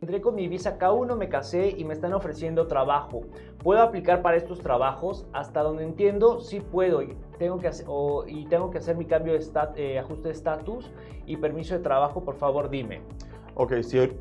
entré con mi visa K1, me casé y me están ofreciendo trabajo. ¿Puedo aplicar para estos trabajos? Hasta donde entiendo, sí puedo. Tengo que hacer, y tengo que hacer mi cambio de eh, ajuste de estatus y permiso de trabajo. Por favor, dime. Ok,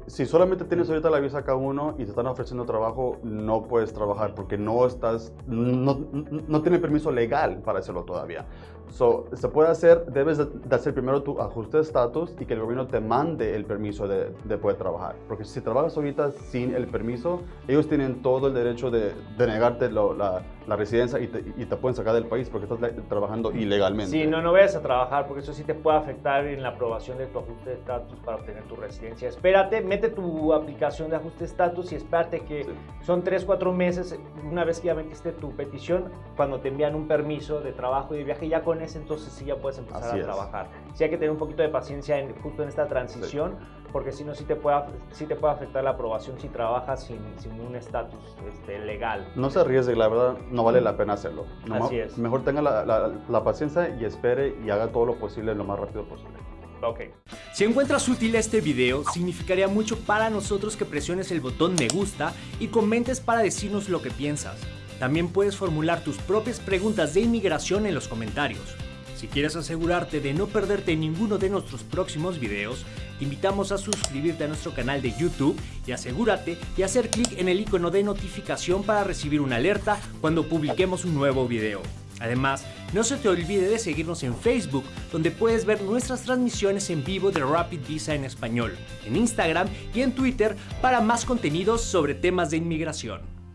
si, solamente tienes ahorita la visa K1 y te están ofreciendo trabajo, no puedes trabajar porque no estás, no tiene permiso legal para hacerlo todavía. So, se puede hacer, debes de, hacer primero tu ajuste de estatus y que el gobierno te mande el permiso de, de, poder trabajar. Porque si trabajas ahorita sin el permiso, ellos tienen todo el derecho de, de negarte lo, la, la, residencia y te, y te, pueden sacar del país porque estás trabajando ilegalmente. Sí, no, no vayas a trabajar porque eso sí te puede afectar en la aprobación de tu ajuste de estatus para obtener tu residencia. Espérate, mete tu aplicación de ajuste de estatus y espérate que sí. son 3, 4 meses, una vez que ya metiste tu petición, cuando te envían un permiso de trabajo y de viaje, ya con ese entonces sí ya puedes empezar Así a trabajar. Sí hay que tener un poquito de paciencia en, justo en esta transición, sí. porque si no sí te, puede, sí te puede afectar la aprobación si trabajas sin, sin un estatus este, legal. No se arriesgue, la verdad no vale la pena hacerlo. No, Así es. Mejor tenga la, la, la paciencia y espere y haga todo lo posible lo más rápido posible. Ok. Si encuentras útil este video, significaría mucho para nosotros que presiones el botón me gusta y comentes para decirnos lo que piensas. También puedes formular tus propias preguntas de inmigración en los comentarios. Si quieres asegurarte de no perderte ninguno de nuestros próximos videos, te invitamos a suscribirte a nuestro canal de YouTube y asegúrate de hacer clic en el icono de notificación para recibir una alerta cuando publiquemos un nuevo video. Además, no se te olvide de seguirnos en Facebook, donde puedes ver nuestras transmisiones en vivo de Rapid Visa en español, en Instagram y en Twitter para más contenidos sobre temas de inmigración.